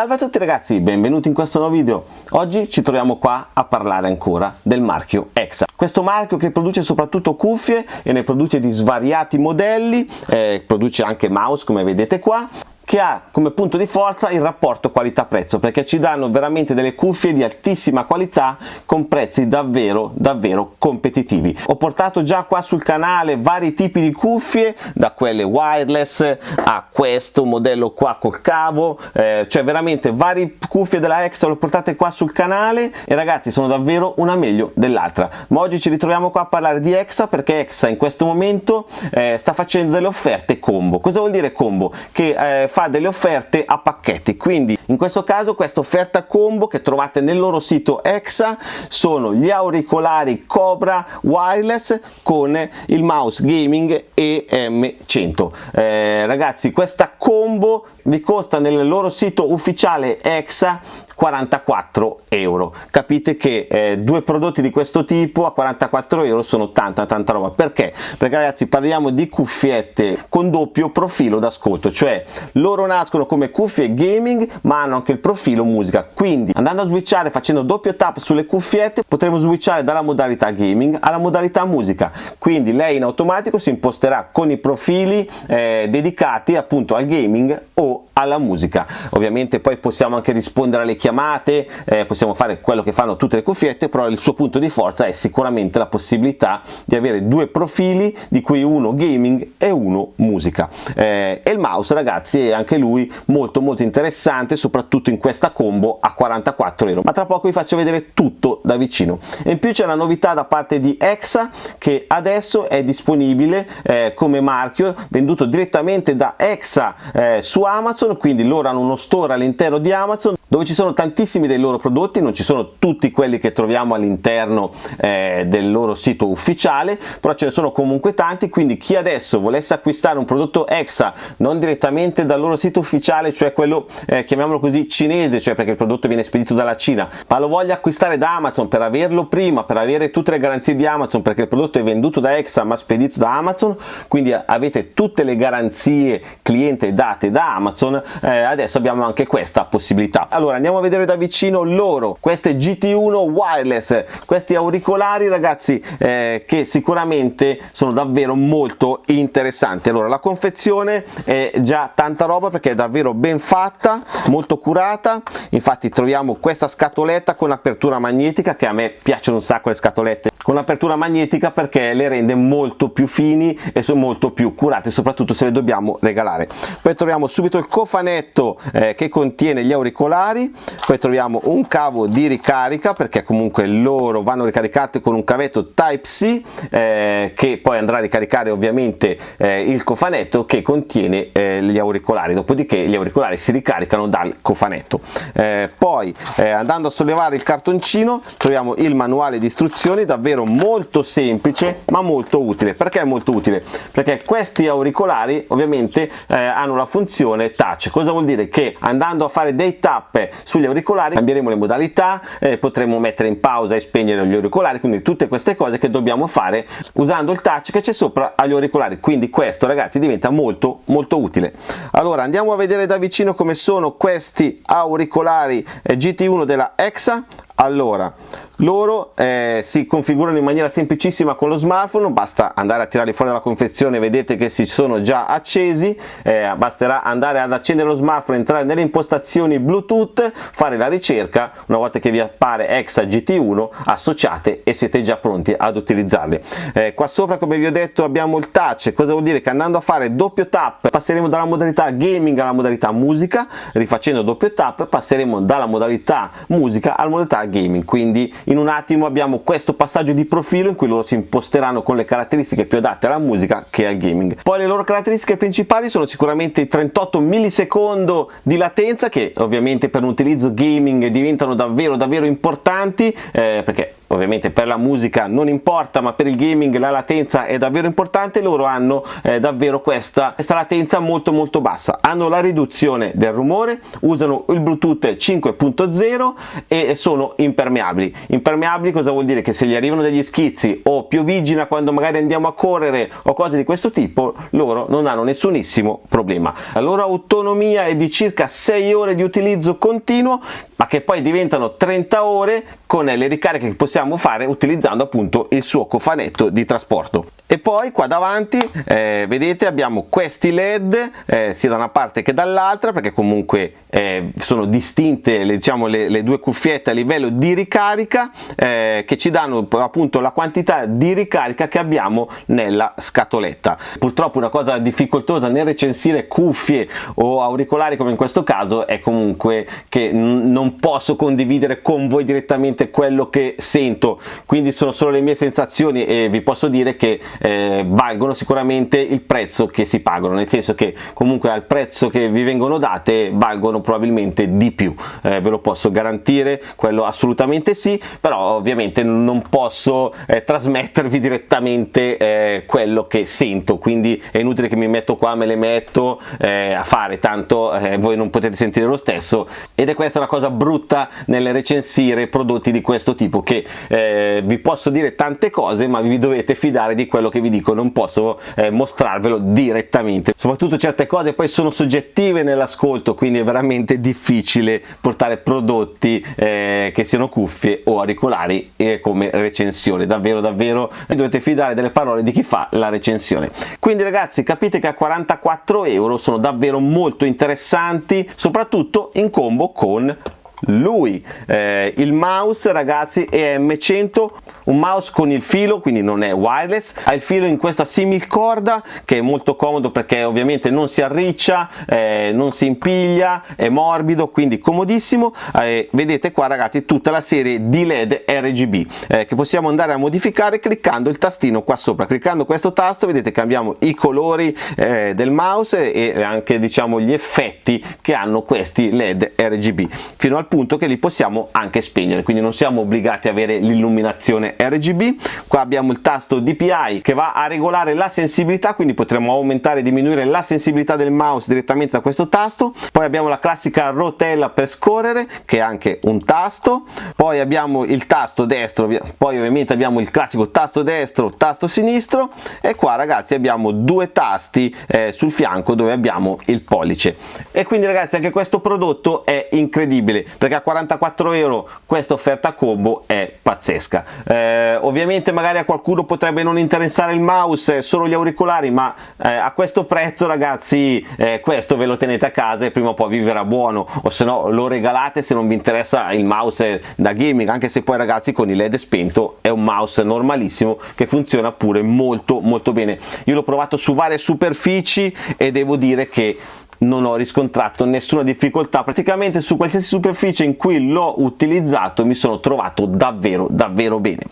Salve a tutti ragazzi, benvenuti in questo nuovo video. Oggi ci troviamo qua a parlare ancora del marchio EXA. Questo marchio che produce soprattutto cuffie e ne produce di svariati modelli, eh, produce anche mouse come vedete qua che ha come punto di forza il rapporto qualità-prezzo perché ci danno veramente delle cuffie di altissima qualità con prezzi davvero davvero competitivi. Ho portato già qua sul canale vari tipi di cuffie da quelle wireless a questo modello qua col cavo eh, cioè veramente varie cuffie della Extra le portate qua sul canale e ragazzi sono davvero una meglio dell'altra ma oggi ci ritroviamo qua a parlare di Exa perché Exa in questo momento eh, sta facendo delle offerte combo cosa vuol dire combo? che eh, fa delle offerte a pacchetti. Quindi in questo caso questa offerta combo che trovate nel loro sito Exa sono gli auricolari Cobra wireless con il mouse gaming EM100 eh, ragazzi questa combo vi costa nel loro sito ufficiale Exa 44 euro. Capite che eh, due prodotti di questo tipo a 44 euro sono tanta tanta roba. Perché? Perché ragazzi parliamo di cuffiette con doppio profilo d'ascolto cioè loro nascono come cuffie gaming ma hanno anche il profilo musica. Quindi andando a switchare facendo doppio tap sulle cuffiette potremo switchare dalla modalità gaming alla modalità musica. Quindi lei in automatico si imposterà con i profili eh, dedicati appunto al gaming o alla musica. Ovviamente poi possiamo anche rispondere alle chiamate eh, possiamo fare quello che fanno tutte le cuffiette però il suo punto di forza è sicuramente la possibilità di avere due profili di cui uno gaming e uno musica. Eh, e il mouse ragazzi è anche lui molto molto interessante soprattutto in questa combo a 44 euro. Ma tra poco vi faccio vedere tutto da vicino. E in più c'è una novità da parte di Exa che adesso è disponibile eh, come marchio venduto direttamente da Exa eh, su Amazon Amazon, quindi loro hanno uno store all'interno di Amazon dove ci sono tantissimi dei loro prodotti, non ci sono tutti quelli che troviamo all'interno eh, del loro sito ufficiale, però ce ne sono comunque tanti, quindi chi adesso volesse acquistare un prodotto EXA non direttamente dal loro sito ufficiale, cioè quello eh, chiamiamolo così cinese, cioè perché il prodotto viene spedito dalla Cina, ma lo voglia acquistare da Amazon per averlo prima, per avere tutte le garanzie di Amazon, perché il prodotto è venduto da EXA ma spedito da Amazon, quindi avete tutte le garanzie cliente date da Amazon eh, adesso abbiamo anche questa possibilità. Allora andiamo a vedere da vicino loro. Queste GT1 wireless questi auricolari ragazzi eh, che sicuramente sono davvero molto interessanti. Allora la confezione è già tanta roba perché è davvero ben fatta molto curata. Infatti troviamo questa scatoletta con apertura magnetica che a me piacciono un sacco le scatolette con apertura magnetica perché le rende molto più fini e sono molto più curate soprattutto se le dobbiamo regalare. Poi troviamo subito il cofanetto eh, che contiene gli auricolari. Poi troviamo un cavo di ricarica perché comunque loro vanno ricaricati con un cavetto type C eh, che poi andrà a ricaricare ovviamente eh, il cofanetto che contiene eh, gli auricolari. Dopodiché gli auricolari si ricaricano dal cofanetto. Eh, poi eh, andando a sollevare il cartoncino troviamo il manuale di istruzioni davvero davvero molto semplice ma molto utile. Perché molto utile? Perché questi auricolari ovviamente eh, hanno la funzione touch. Cosa vuol dire? Che andando a fare dei tap sugli auricolari cambieremo le modalità eh, potremo mettere in pausa e spegnere gli auricolari quindi tutte queste cose che dobbiamo fare usando il touch che c'è sopra agli auricolari. Quindi questo ragazzi diventa molto molto utile. Allora andiamo a vedere da vicino come sono questi auricolari eh, GT1 della EXA allora loro eh, si configurano in maniera semplicissima con lo smartphone basta andare a tirarli fuori dalla confezione vedete che si sono già accesi eh, basterà andare ad accendere lo smartphone entrare nelle impostazioni bluetooth fare la ricerca una volta che vi appare exa gt1 associate e siete già pronti ad utilizzarli. Eh, qua sopra come vi ho detto abbiamo il touch cosa vuol dire? Che andando a fare doppio tap passeremo dalla modalità gaming alla modalità musica rifacendo doppio tap passeremo dalla modalità musica alla modalità gaming quindi in un attimo abbiamo questo passaggio di profilo in cui loro si imposteranno con le caratteristiche più adatte alla musica che al gaming. Poi le loro caratteristiche principali sono sicuramente i 38 millisecondo di latenza che ovviamente per un utilizzo gaming diventano davvero davvero importanti eh, perché ovviamente per la musica non importa ma per il gaming la latenza è davvero importante loro hanno eh, davvero questa, questa latenza molto molto bassa. Hanno la riduzione del rumore usano il bluetooth 5.0 e sono impermeabili. Impermeabili cosa vuol dire? Che se gli arrivano degli schizzi o piovigina quando magari andiamo a correre o cose di questo tipo loro non hanno nessunissimo problema. La loro autonomia è di circa 6 ore di utilizzo continuo ma che poi diventano 30 ore con le ricariche che possiamo fare utilizzando appunto il suo cofanetto di trasporto e poi qua davanti eh, vedete abbiamo questi led eh, sia da una parte che dall'altra perché comunque eh, sono distinte le, diciamo, le, le, due cuffiette a livello di ricarica eh, che ci danno appunto la quantità di ricarica che abbiamo nella scatoletta. Purtroppo una cosa difficoltosa nel recensire cuffie o auricolari come in questo caso è comunque che non posso condividere con voi direttamente quello che sento. Quindi sono solo le mie sensazioni e vi posso dire che eh, valgono sicuramente il prezzo che si pagano nel senso che comunque al prezzo che vi vengono date valgono probabilmente di più. Eh, ve lo posso garantire quello assolutamente sì però ovviamente non posso eh, trasmettervi direttamente eh, quello che sento quindi è inutile che mi metto qua me le metto eh, a fare tanto eh, voi non potete sentire lo stesso ed è questa una cosa brutta nel recensire prodotti di questo tipo che vi posso dire tante cose ma vi dovete fidare di quello che vi dico non posso eh, mostrarvelo direttamente. Soprattutto certe cose poi sono soggettive nell'ascolto quindi è veramente difficile portare prodotti eh, che siano cuffie o auricolari eh, come recensione. Davvero davvero dovete fidare delle parole di chi fa la recensione. Quindi ragazzi capite che a 44 euro sono davvero molto interessanti soprattutto in combo con lui eh, il mouse ragazzi è M100 un mouse con il filo quindi non è wireless ha il filo in questa simil corda che è molto comodo perché ovviamente non si arriccia eh, non si impiglia è morbido quindi comodissimo. Eh, vedete qua ragazzi tutta la serie di led RGB eh, che possiamo andare a modificare cliccando il tastino qua sopra. Cliccando questo tasto vedete cambiamo i colori eh, del mouse e anche diciamo gli effetti che hanno questi led RGB fino al punto che li possiamo anche spegnere. Quindi non siamo obbligati a avere l'illuminazione RGB qua abbiamo il tasto DPI che va a regolare la sensibilità quindi potremo aumentare e diminuire la sensibilità del mouse direttamente da questo tasto. Poi abbiamo la classica rotella per scorrere che è anche un tasto. Poi abbiamo il tasto destro poi ovviamente abbiamo il classico tasto destro tasto sinistro. E qua ragazzi abbiamo due tasti eh, sul fianco dove abbiamo il pollice. E quindi ragazzi anche questo prodotto è incredibile perché a 44 euro questa offerta combo è pazzesca. Eh, ovviamente magari a qualcuno potrebbe non interessare il mouse solo gli auricolari ma eh, a questo prezzo ragazzi eh, questo ve lo tenete a casa e prima o poi vi verrà buono. O se no lo regalate se non vi interessa il mouse da gaming. Anche se poi ragazzi con il led spento è un mouse normalissimo che funziona pure molto molto bene. Io l'ho provato su varie superfici e devo dire che non ho riscontrato nessuna difficoltà. Praticamente su qualsiasi superficie in cui l'ho utilizzato mi sono trovato davvero davvero bene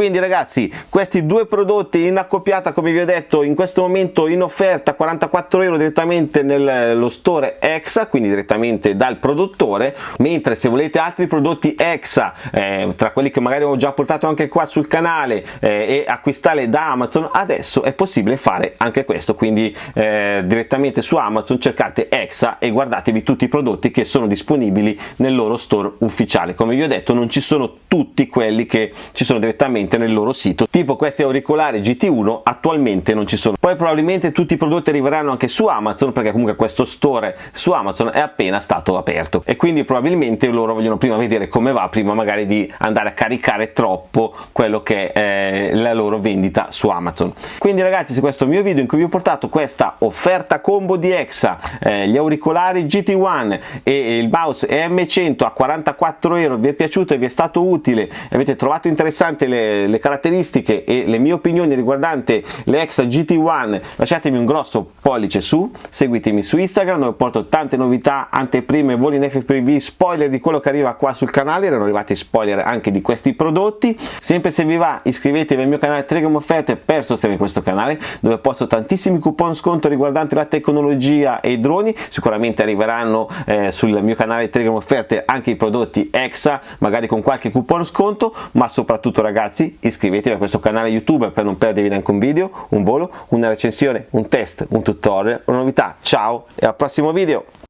quindi ragazzi questi due prodotti in accoppiata come vi ho detto in questo momento in offerta 44 euro direttamente nello store EXA quindi direttamente dal produttore mentre se volete altri prodotti EXA eh, tra quelli che magari ho già portato anche qua sul canale eh, e acquistarli da Amazon adesso è possibile fare anche questo. Quindi eh, direttamente su Amazon cercate EXA e guardatevi tutti i prodotti che sono disponibili nel loro store ufficiale. Come vi ho detto non ci sono tutti quelli che ci sono direttamente direttamente nel loro sito tipo questi auricolari GT1 attualmente non ci sono. Poi probabilmente tutti i prodotti arriveranno anche su Amazon perché comunque questo store su Amazon è appena stato aperto. E quindi probabilmente loro vogliono prima vedere come va prima magari di andare a caricare troppo quello che è la loro vendita su Amazon. Quindi ragazzi se questo è il mio video in cui vi ho portato questa offerta combo di EXA eh, gli auricolari GT1 e il mouse EM100 a 44 euro vi è piaciuto e vi è stato utile avete trovato interessante le le caratteristiche e le mie opinioni riguardanti le Exa GT1 lasciatemi un grosso pollice su, seguitemi su Instagram dove porto tante novità, anteprime, voli in FPV, spoiler di quello che arriva qua sul canale, erano arrivati spoiler anche di questi prodotti, sempre se vi va iscrivetevi al mio canale Telegram Offerte per sostenere questo canale dove posto tantissimi coupon sconto riguardanti la tecnologia e i droni, sicuramente arriveranno eh, sul mio canale Telegram Offerte anche i prodotti EXA, magari con qualche coupon sconto, ma soprattutto ragazzi iscrivetevi a questo canale YouTube per non perdervi neanche un video, un volo, una recensione, un test, un tutorial, una novità. Ciao e al prossimo video!